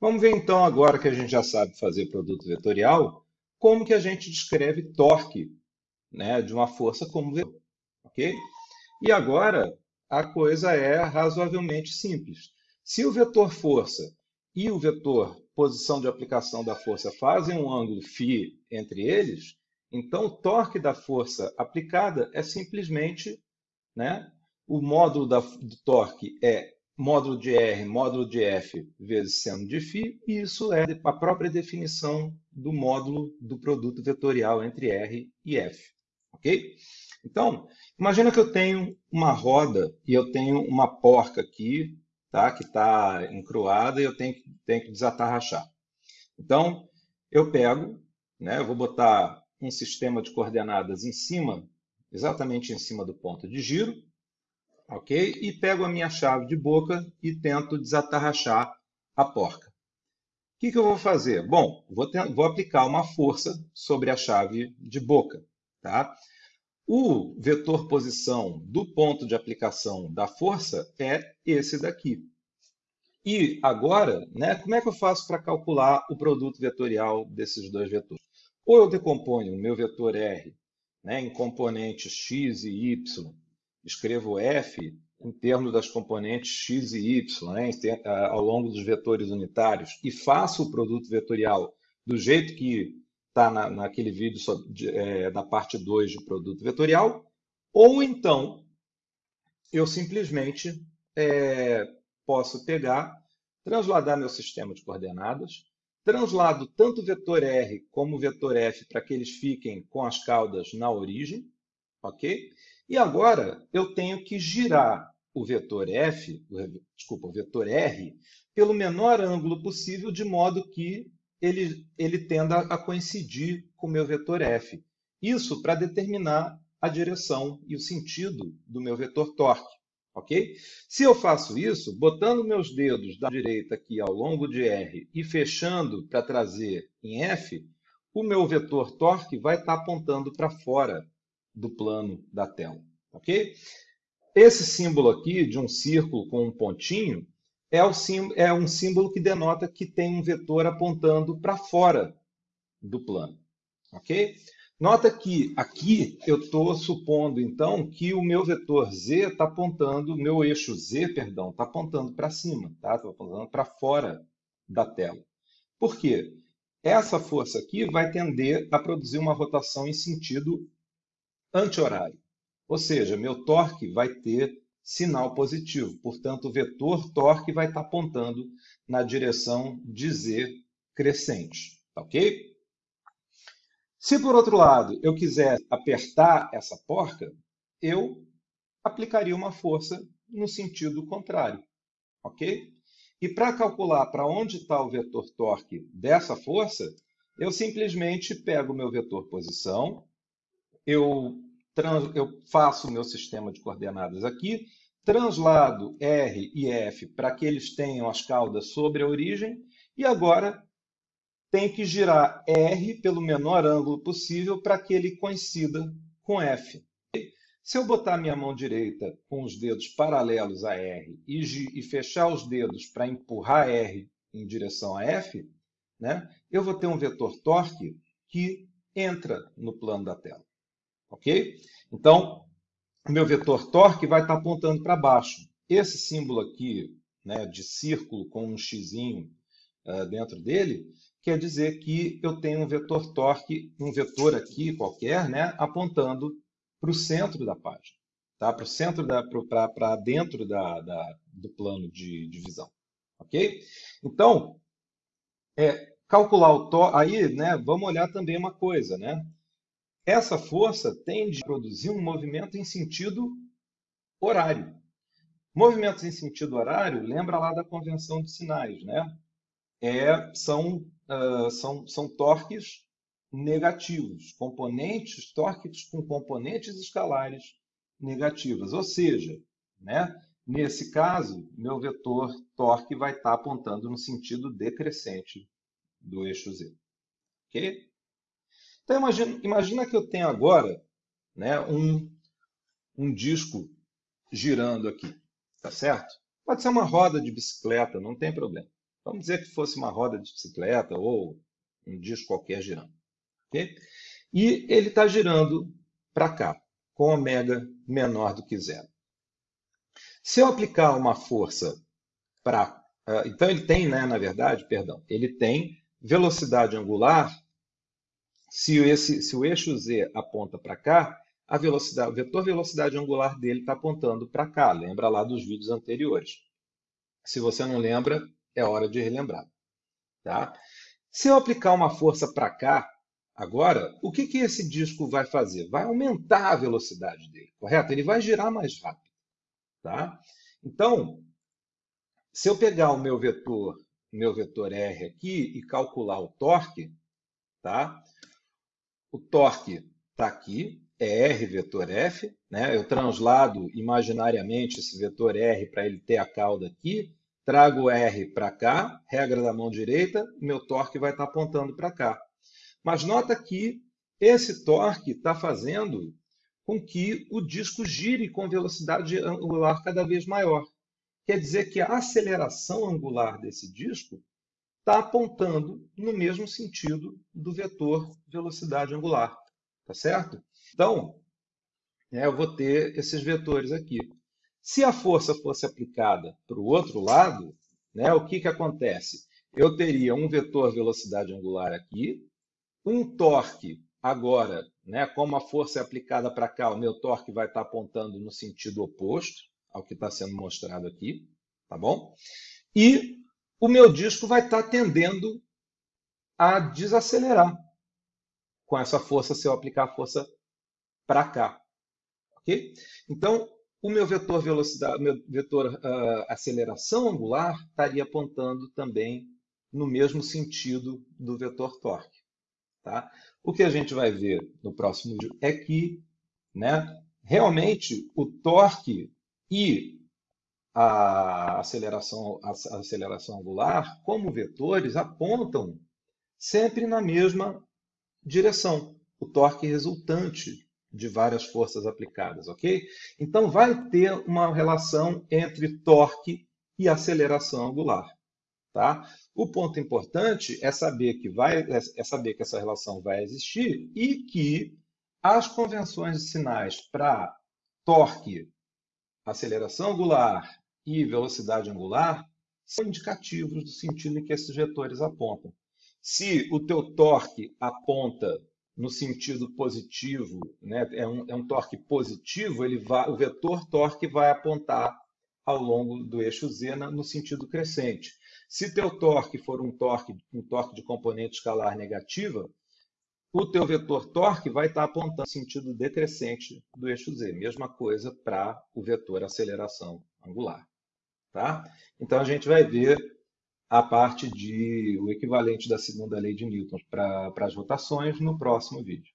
Vamos ver então, agora que a gente já sabe fazer produto vetorial, como que a gente descreve torque né, de uma força como vetor. ok? E agora a coisa é razoavelmente simples. Se o vetor força e o vetor posição de aplicação da força fazem um ângulo φ entre eles, então o torque da força aplicada é simplesmente né, o módulo da, do torque é módulo de R, módulo de F vezes seno de φ, e isso é a própria definição do módulo do produto vetorial entre R e F. Ok? Então, imagina que eu tenho uma roda e eu tenho uma porca aqui, tá? que está encruada e eu tenho, tenho que desatarrachar. Então, eu pego, né? eu vou botar um sistema de coordenadas em cima, exatamente em cima do ponto de giro, ok? E pego a minha chave de boca e tento desatarrachar a porca. O que, que eu vou fazer? Bom, vou, ter, vou aplicar uma força sobre a chave de boca. Tá? O vetor posição do ponto de aplicação da força é esse daqui. E agora, né, como é que eu faço para calcular o produto vetorial desses dois vetores? Ou eu decomponho o meu vetor R né, em componentes x e y escrevo f em termos das componentes x e y, né, ao longo dos vetores unitários, e faço o produto vetorial do jeito que está na, naquele vídeo sobre, é, da parte 2 de produto vetorial, ou então eu simplesmente é, posso pegar, transladar meu sistema de coordenadas, translado tanto o vetor R como o vetor F para que eles fiquem com as caudas na origem, ok? E agora eu tenho que girar o vetor f, desculpa, o vetor r, pelo menor ângulo possível, de modo que ele, ele tenda a coincidir com o meu vetor f. Isso para determinar a direção e o sentido do meu vetor torque. ok? Se eu faço isso, botando meus dedos da direita aqui ao longo de R e fechando para trazer em F, o meu vetor torque vai estar tá apontando para fora do plano da tela. ok? Esse símbolo aqui, de um círculo com um pontinho, é, é um símbolo que denota que tem um vetor apontando para fora do plano. ok? Nota que aqui eu estou supondo, então, que o meu vetor z está apontando, o meu eixo z, perdão, está apontando para cima, está tá apontando para fora da tela. Por quê? Essa força aqui vai tender a produzir uma rotação em sentido anti-horário. Ou seja, meu torque vai ter sinal positivo. Portanto, o vetor torque vai estar apontando na direção de z crescente. Tá ok? Se, por outro lado, eu quiser apertar essa porca, eu aplicaria uma força no sentido contrário. Ok? E para calcular para onde está o vetor torque dessa força, eu simplesmente pego o meu vetor posição, eu trans, eu faço o meu sistema de coordenadas aqui, translado R e F para que eles tenham as caudas sobre a origem, e agora tem que girar R pelo menor ângulo possível para que ele coincida com F. Se eu botar minha mão direita com os dedos paralelos a R e, e fechar os dedos para empurrar R em direção a F, né, eu vou ter um vetor torque que entra no plano da tela. Ok? Então, o meu vetor torque vai estar apontando para baixo. Esse símbolo aqui, né, de círculo com um x uh, dentro dele, quer dizer que eu tenho um vetor torque, um vetor aqui qualquer, né, apontando para o centro da página, tá? para o centro, para dentro da, da, do plano de, de visão. Ok? Então, é, calcular o torque, aí, né, vamos olhar também uma coisa, né? Essa força tende a produzir um movimento em sentido horário. Movimentos em sentido horário, lembra lá da convenção de sinais, né? É, são, uh, são, são torques negativos, componentes, torques com componentes escalares negativas. Ou seja, né, nesse caso, meu vetor torque vai estar apontando no sentido decrescente do eixo Z. Ok? Então, imagina, imagina que eu tenho agora né, um, um disco girando aqui, tá certo? Pode ser uma roda de bicicleta, não tem problema. Vamos dizer que fosse uma roda de bicicleta ou um disco qualquer girando. Okay? E ele está girando para cá, com ômega menor do que zero. Se eu aplicar uma força para. Uh, então, ele tem, né, na verdade, perdão, ele tem velocidade angular. Se, esse, se o eixo z aponta para cá, a velocidade, o vetor velocidade angular dele está apontando para cá. Lembra lá dos vídeos anteriores. Se você não lembra, é hora de relembrar. Tá? Se eu aplicar uma força para cá, agora, o que, que esse disco vai fazer? Vai aumentar a velocidade dele, correto? Ele vai girar mais rápido. Tá? Então, se eu pegar o meu vetor, meu vetor R aqui e calcular o torque, tá? O torque está aqui, é R vetor F, né? eu translado imaginariamente esse vetor R para ele ter a cauda aqui, trago R para cá, regra da mão direita, meu torque vai estar tá apontando para cá. Mas nota que esse torque está fazendo com que o disco gire com velocidade angular cada vez maior. Quer dizer que a aceleração angular desse disco está apontando no mesmo sentido do vetor velocidade angular. Tá certo? Então, é, eu vou ter esses vetores aqui. Se a força fosse aplicada para o outro lado, né, o que, que acontece? Eu teria um vetor velocidade angular aqui, um torque agora, né, como a força é aplicada para cá, o meu torque vai estar apontando no sentido oposto ao que está sendo mostrado aqui, tá bom? E o meu disco vai estar tendendo a desacelerar com essa força se eu aplicar a força para cá, ok? Então, o meu vetor velocidade, meu vetor uh, aceleração angular estaria apontando também no mesmo sentido do vetor torque. Tá? O que a gente vai ver no próximo vídeo é que né, realmente o torque e a aceleração, a aceleração angular, como vetores, apontam sempre na mesma direção. O torque resultante de várias forças aplicadas, ok? Então vai ter uma relação entre torque e aceleração angular, tá? O ponto importante é saber que vai é saber que essa relação vai existir e que as convenções de sinais para torque, aceleração angular e velocidade angular são indicativos do sentido em que esses vetores apontam. Se o teu torque aponta no sentido positivo, né? é, um, é um torque positivo, ele vai, o vetor torque vai apontar ao longo do eixo Z no sentido crescente. Se teu torque for um torque, um torque de componente escalar negativa, o teu vetor torque vai estar apontando sentido decrescente do eixo Z. Mesma coisa para o vetor aceleração angular. Tá? Então a gente vai ver a parte de o equivalente da segunda lei de Newton para as rotações no próximo vídeo.